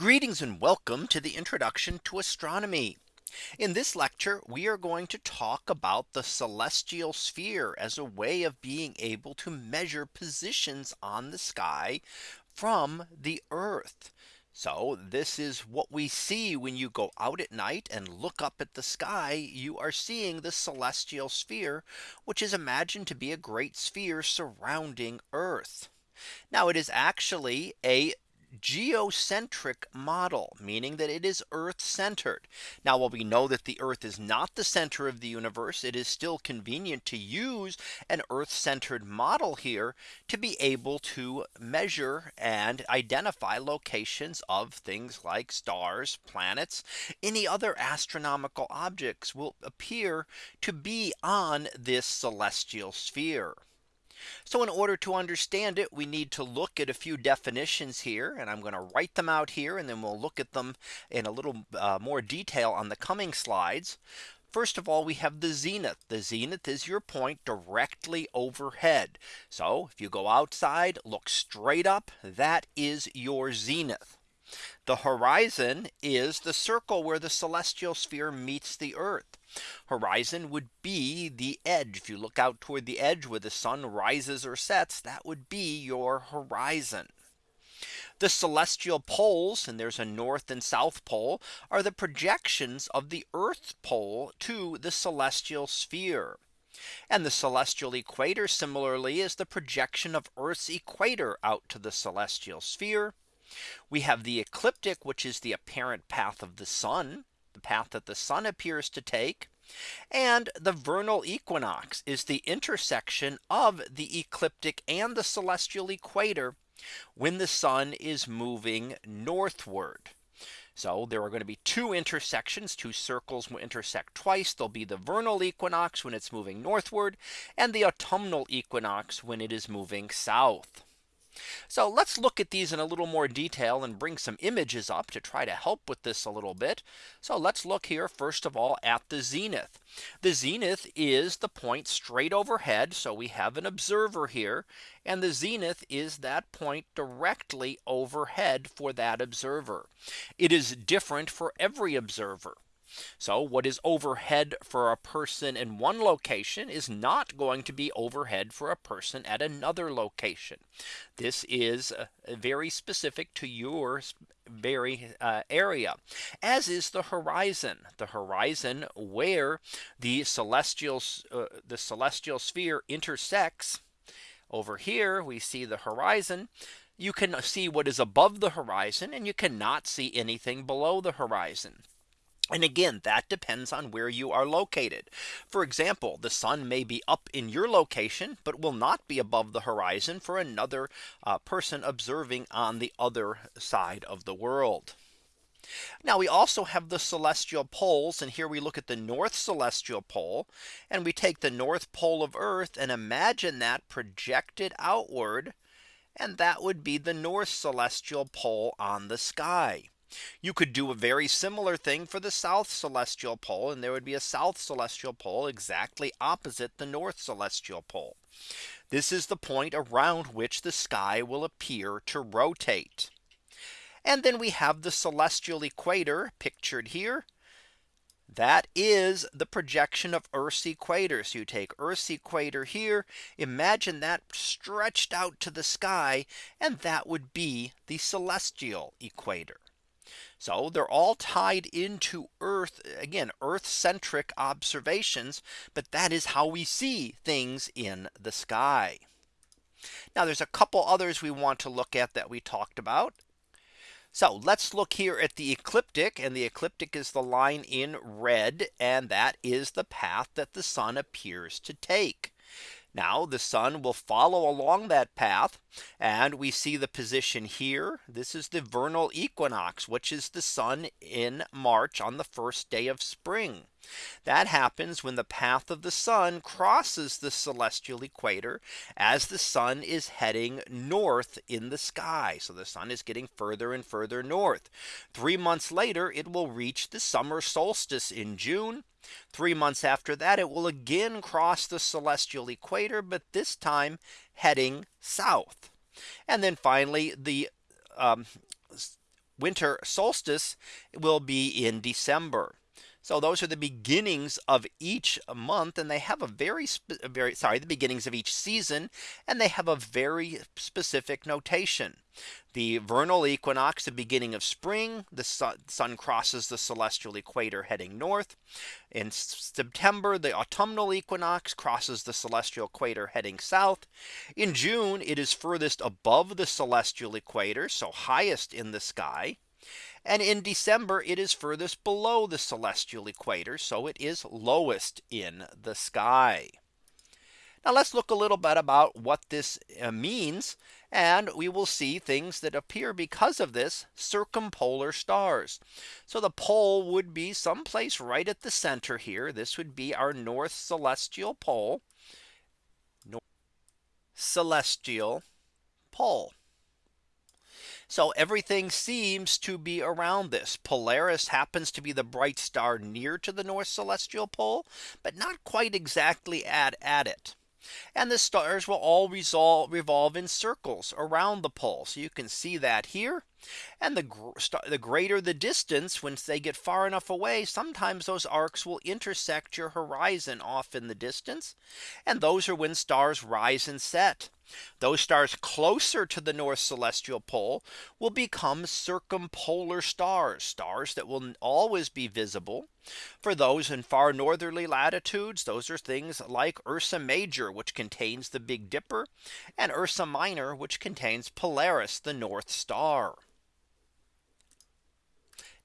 Greetings and welcome to the introduction to astronomy. In this lecture, we are going to talk about the celestial sphere as a way of being able to measure positions on the sky from the Earth. So this is what we see when you go out at night and look up at the sky, you are seeing the celestial sphere, which is imagined to be a great sphere surrounding Earth. Now it is actually a geocentric model, meaning that it is Earth centered. Now, while we know that the Earth is not the center of the universe, it is still convenient to use an Earth centered model here to be able to measure and identify locations of things like stars, planets, any other astronomical objects will appear to be on this celestial sphere. So in order to understand it, we need to look at a few definitions here and I'm going to write them out here and then we'll look at them in a little uh, more detail on the coming slides. First of all, we have the zenith. The zenith is your point directly overhead. So if you go outside, look straight up, that is your zenith. The horizon is the circle where the celestial sphere meets the Earth. Horizon would be the edge. If you look out toward the edge where the sun rises or sets, that would be your horizon. The celestial poles, and there's a north and south pole, are the projections of the Earth pole to the celestial sphere. And the celestial equator similarly is the projection of Earth's equator out to the celestial sphere. We have the ecliptic, which is the apparent path of the sun, the path that the sun appears to take. And the vernal equinox is the intersection of the ecliptic and the celestial equator when the sun is moving northward. So there are going to be two intersections, two circles will intersect twice. There'll be the vernal equinox when it's moving northward and the autumnal equinox when it is moving south. So let's look at these in a little more detail and bring some images up to try to help with this a little bit. So let's look here first of all at the zenith. The zenith is the point straight overhead. So we have an observer here and the zenith is that point directly overhead for that observer. It is different for every observer. So what is overhead for a person in one location is not going to be overhead for a person at another location. This is uh, very specific to your very uh, area as is the horizon the horizon where the celestial uh, the celestial sphere intersects over here we see the horizon you can see what is above the horizon and you cannot see anything below the horizon. And again, that depends on where you are located. For example, the sun may be up in your location, but will not be above the horizon for another uh, person observing on the other side of the world. Now we also have the celestial poles. And here we look at the north celestial pole. And we take the north pole of Earth and imagine that projected outward. And that would be the north celestial pole on the sky. You could do a very similar thing for the south celestial pole and there would be a south celestial pole exactly opposite the north celestial pole. This is the point around which the sky will appear to rotate. And then we have the celestial equator pictured here. That is the projection of Earth's equator. So you take Earth's equator here, imagine that stretched out to the sky, and that would be the celestial equator. So they're all tied into Earth again Earth centric observations. But that is how we see things in the sky. Now there's a couple others we want to look at that we talked about. So let's look here at the ecliptic and the ecliptic is the line in red and that is the path that the sun appears to take. Now the sun will follow along that path and we see the position here. This is the vernal equinox, which is the sun in March on the first day of spring. That happens when the path of the sun crosses the celestial equator as the sun is heading north in the sky. So the sun is getting further and further north. Three months later, it will reach the summer solstice in June. Three months after that, it will again cross the celestial equator, but this time heading south. And then finally, the um, winter solstice will be in December. So those are the beginnings of each month and they have a very very sorry the beginnings of each season and they have a very specific notation. The vernal equinox the beginning of spring the sun, crosses the celestial equator heading north. In September the autumnal equinox crosses the celestial equator heading south. In June it is furthest above the celestial equator so highest in the sky. And in December, it is furthest below the celestial equator. So it is lowest in the sky. Now let's look a little bit about what this uh, means. And we will see things that appear because of this circumpolar stars. So the pole would be someplace right at the center here. This would be our north celestial pole. North celestial pole. So everything seems to be around this. Polaris happens to be the bright star near to the North Celestial Pole, but not quite exactly at, at it. And the stars will all resolve, revolve in circles around the pole. So you can see that here. And the, the greater the distance once they get far enough away, sometimes those arcs will intersect your horizon off in the distance. And those are when stars rise and set. Those stars closer to the North Celestial Pole will become circumpolar stars, stars that will always be visible. For those in far northerly latitudes, those are things like Ursa Major, which contains the Big Dipper, and Ursa Minor, which contains Polaris, the North Star.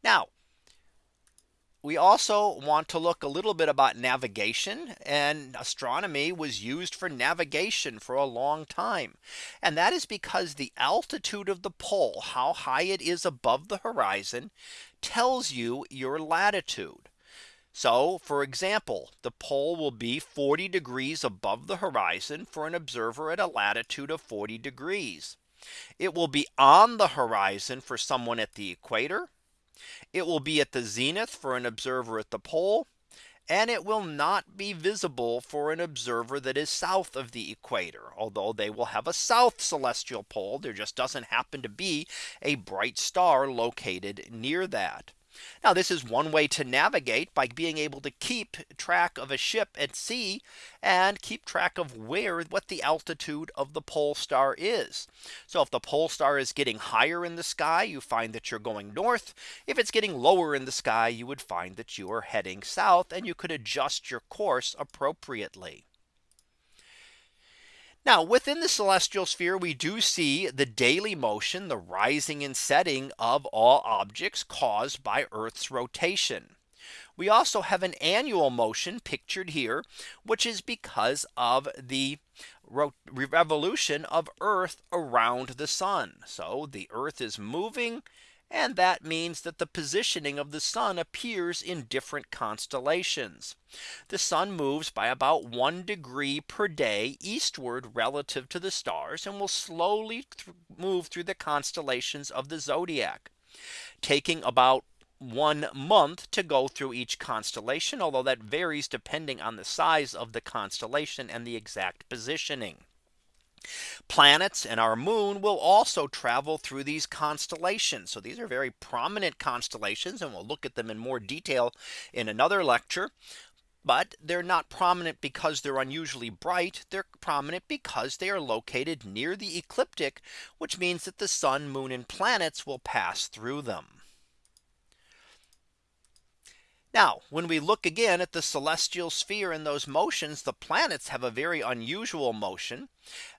Now, we also want to look a little bit about navigation and astronomy was used for navigation for a long time. And that is because the altitude of the pole, how high it is above the horizon, tells you your latitude. So for example, the pole will be 40 degrees above the horizon for an observer at a latitude of 40 degrees. It will be on the horizon for someone at the equator it will be at the zenith for an observer at the pole. And it will not be visible for an observer that is south of the equator, although they will have a south celestial pole. There just doesn't happen to be a bright star located near that. Now this is one way to navigate by being able to keep track of a ship at sea and keep track of where what the altitude of the pole star is. So if the pole star is getting higher in the sky, you find that you're going north. If it's getting lower in the sky, you would find that you are heading south and you could adjust your course appropriately. Now within the celestial sphere, we do see the daily motion, the rising and setting of all objects caused by Earth's rotation. We also have an annual motion pictured here, which is because of the revolution of Earth around the sun. So the Earth is moving and that means that the positioning of the sun appears in different constellations. The sun moves by about one degree per day eastward relative to the stars and will slowly th move through the constellations of the zodiac, taking about one month to go through each constellation, although that varies depending on the size of the constellation and the exact positioning. Planets and our moon will also travel through these constellations. So these are very prominent constellations and we'll look at them in more detail in another lecture. But they're not prominent because they're unusually bright. They're prominent because they are located near the ecliptic, which means that the sun, moon and planets will pass through them. Now, when we look again at the celestial sphere and those motions, the planets have a very unusual motion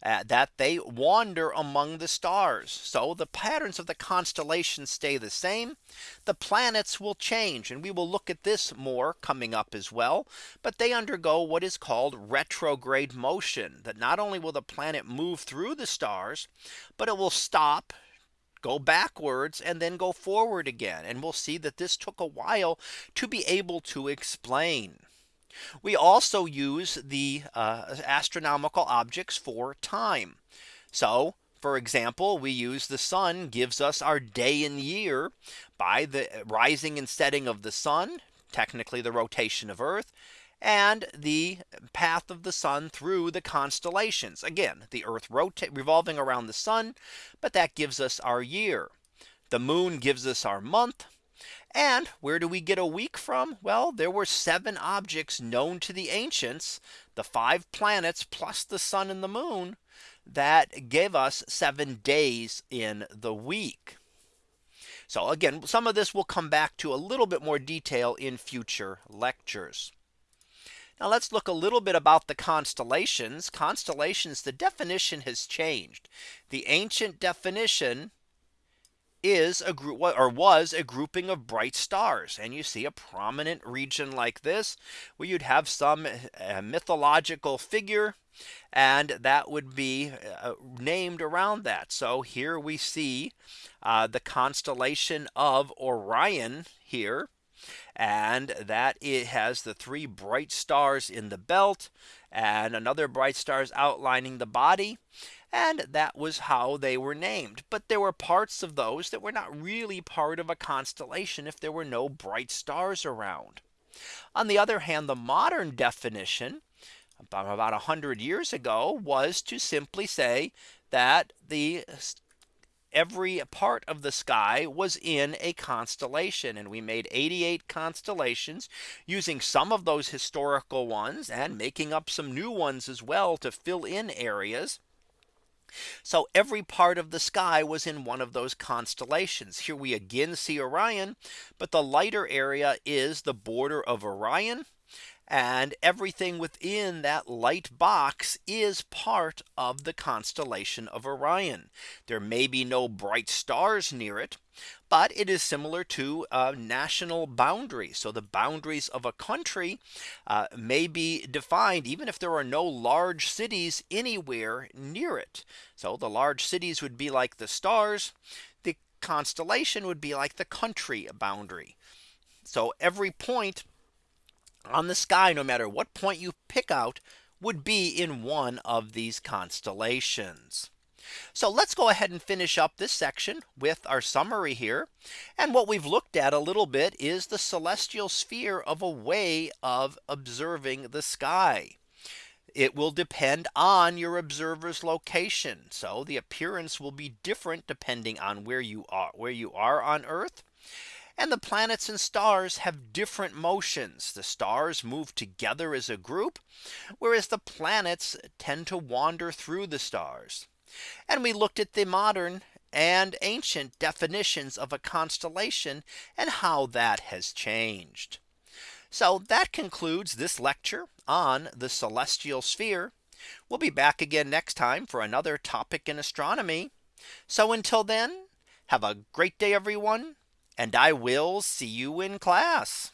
uh, that they wander among the stars. So the patterns of the constellations stay the same. The planets will change and we will look at this more coming up as well. But they undergo what is called retrograde motion that not only will the planet move through the stars, but it will stop go backwards and then go forward again. And we'll see that this took a while to be able to explain. We also use the uh, astronomical objects for time. So for example, we use the sun gives us our day and year by the rising and setting of the sun, technically the rotation of Earth, and the path of the sun through the constellations. Again, the Earth rotate revolving around the sun, but that gives us our year. The moon gives us our month. And where do we get a week from? Well, there were seven objects known to the ancients, the five planets plus the sun and the moon that gave us seven days in the week. So again, some of this will come back to a little bit more detail in future lectures. Now let's look a little bit about the constellations. Constellations, the definition has changed. The ancient definition is a group or was a grouping of bright stars and you see a prominent region like this where you'd have some uh, mythological figure and that would be uh, named around that. So here we see uh, the constellation of Orion here. And that it has the three bright stars in the belt and another bright stars outlining the body. And that was how they were named. But there were parts of those that were not really part of a constellation if there were no bright stars around. On the other hand, the modern definition about about 100 years ago was to simply say that the every part of the sky was in a constellation and we made 88 constellations using some of those historical ones and making up some new ones as well to fill in areas. So every part of the sky was in one of those constellations. Here we again see Orion, but the lighter area is the border of Orion and everything within that light box is part of the constellation of Orion. There may be no bright stars near it. But it is similar to a national boundary. So the boundaries of a country uh, may be defined even if there are no large cities anywhere near it. So the large cities would be like the stars. The constellation would be like the country boundary. So every point on the sky, no matter what point you pick out, would be in one of these constellations. So let's go ahead and finish up this section with our summary here. And what we've looked at a little bit is the celestial sphere of a way of observing the sky. It will depend on your observer's location. So the appearance will be different depending on where you are where you are on Earth. And the planets and stars have different motions. The stars move together as a group, whereas the planets tend to wander through the stars. And we looked at the modern and ancient definitions of a constellation and how that has changed. So that concludes this lecture on the celestial sphere. We'll be back again next time for another topic in astronomy. So until then, have a great day, everyone and I will see you in class.